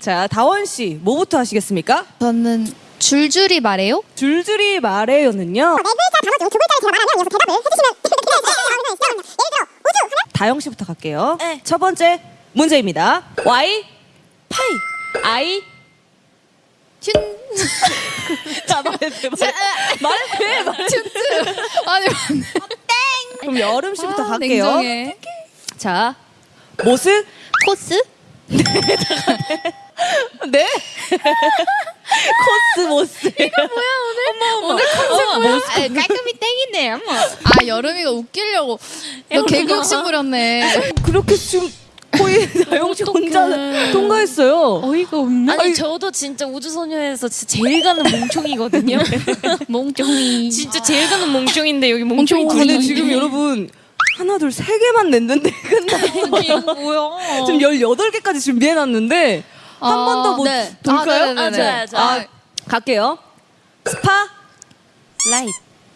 자, 다원 씨, 뭐부터 하시겠습니까? 저는 줄줄이 말해요. 줄줄이 말해요는요. 네 글자 단어 중두 글자를 제가 말하면 여기서 대답을 해주시면 예를 들어 우주 하면 다영 씨부터 갈게요. 네. 첫 번째 문제입니다. Y 파이 I 춘. 자 말해 말해 말해 말해 춘트. 아니 맞네. 그럼 여름 씨부터 아, 갈게요. 냉정해. 자 모스 코스? 네 코스 모스 이거 뭐야 오늘 어머 어머 아, 깔끔히 땡이네. 어머. 아 여름이가 웃기려고. 너 개그 욕심 부렸네. 그렇게 지금 거의 다영 씨 혼자 통과했어요. 어이가 없네. 아니 저도 진짜 우주소녀에서 진짜 제일 가는 몽총이거든요. 몽종이. 진짜 제일 가는 몽총인데 여기 몽총이 몽총 근데 지금 여러분 하나 둘 세 개만 냈는데. 이거 뭐야? 지금 18개까지 준비해 놨는데 한 번 더 못 네. 볼까요? 아, 네네네. 아, 좋아요, 좋아요. 아, 갈게요. 스파 라이트.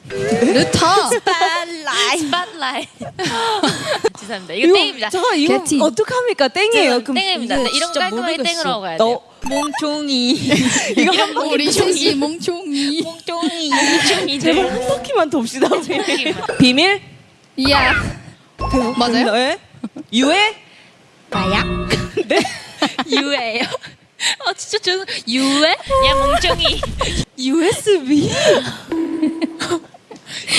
르타. 스팟라이트. 스팟라이트. 죄송합니다. 이거 땡입니다. 잠깐 이거 개티. 어떡합니까? 땡이에요. 그럼 땡입니다. 이거 네, 이런 깔끔하게. 땡으로 가야 너 돼요. 몽총이. 이거 한 바퀴 우리 셋이 몽종이. 몽총이. 몽총이. 제발 한 바퀴만 돕시다. 비밀? 이야. 맞아요? 네. 유해? 나야? 네? 유해요. 아 진짜 저 유해? 야 몽총이. USB?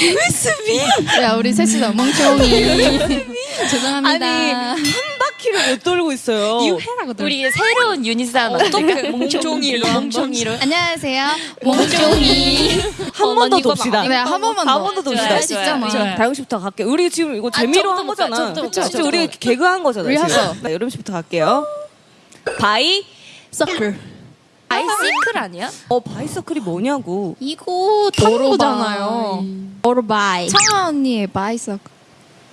USB? 야 우리 셋이서 몽종이. 죄송합니다. 아니 한 바퀴를 못 돌고 있어요. 유해라고 우리 새로운 유닛 하나 어떻게 몽총이로 몽총이로 안녕하세요. 몽종이. 한 번 더 돕시다. 네, 한 번만 더. 한 번 더 돕시다. 할수 있잖아. 좋아요. 다영 씨부터 갈게요. 우리 지금 이거 재미로 저부터 한? 거잖아. 진짜 우리 개그 한 거잖아요. 리허설. 지금. 나 여름 씨부터 갈게요. 바이 서클. 아이시클 아니야? 어 바이서클이 뭐냐고. 이거 탐구잖아요. 오르바이. 청아 언니의 바이서클.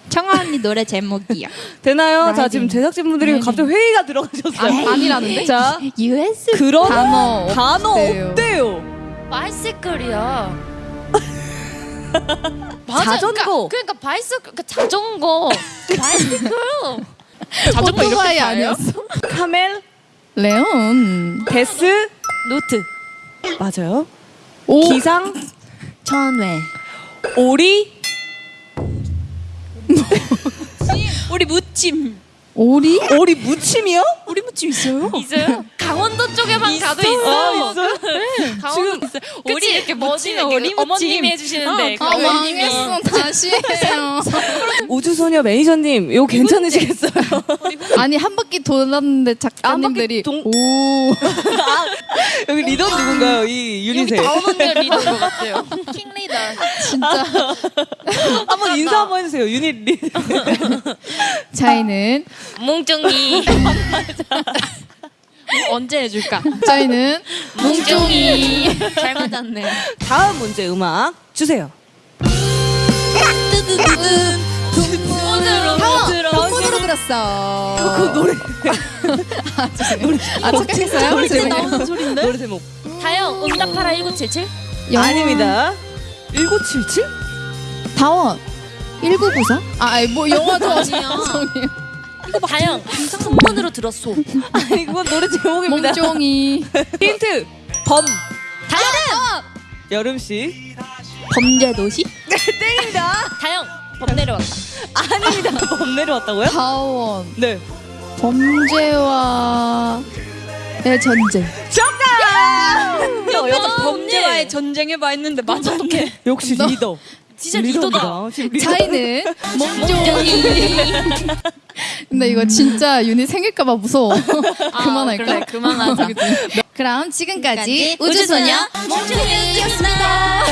청아 언니 노래 제목이야. 되나요? 자 라이딩. 지금 제작진 분들이 갑자기 회의가 들어가셨어요. 아, 아니라는데? 자 US 그런 단어 단어 없대요. 없대요. 바이시클이야. 자전거. 그러니까, 그러니까 bicycle 그러니까 자전거. bicycle. 자전거 오토바이 아니었어? 카멜, 레온. 베스, 노트. 맞아요. 오. 기상, 천외. 오리, 우리 무침. 오리? 오리 무침이요? 오리 무침 있어요? 있어요? 강원도 쪽에만 가도 있어. 아, 있어요? 강원도 있어. 우리 이렇게? 무침에 오리 무침. 어머님이 해주시는데. 그아 어머님이. 망했어. 다시 해요. 우주소녀 매니저님, 이거 괜찮으시겠어요? 아니 한 바퀴 돌았는데 작가님들이 동- 오. 아, 여기 리더 누군가요? 이 유닛에. 다운 언니가 리더인 것 같아요. 킹 리더. 진짜 한번 인사 한번 해주세요. 유닛 리. 저희는 몽종이. 언제 해줄까? 저희는 몽종이. 잘 맞았네. 다음 문제 음악 주세요. 손으로 폰으로 들었어. 그 노래 아 죄송해요. 아 착각했어요? 노래 제목 죄송해요. 소리인데? 노래 제목 다영 응답하라 1977. 영화- 아닙니다. 1977? 다원 1994? 아 아니 뭐 영화도 아니야. 다영 손문으로 들었소. 아니 그건 노래 제목입니다. 몽종이 힌트 범 다영 여름 씨 범죄 도시? 땡입니다. 다영 범 내려왔다. 아닙니다. 범 내려왔다고요? 다원 네. 범죄와 의 전쟁. 정답. 여자 범죄와의 전쟁해봐 했는데 어떡해. 역시 너- 리더. 진짜 리더다. 저희는 몽종이. 근데 이거 진짜 윤희 생길까봐 무서워. 그만할까? 그래, 그만하자. 그럼 지금까지 우주소녀 우주소녀 몽종이였습니다.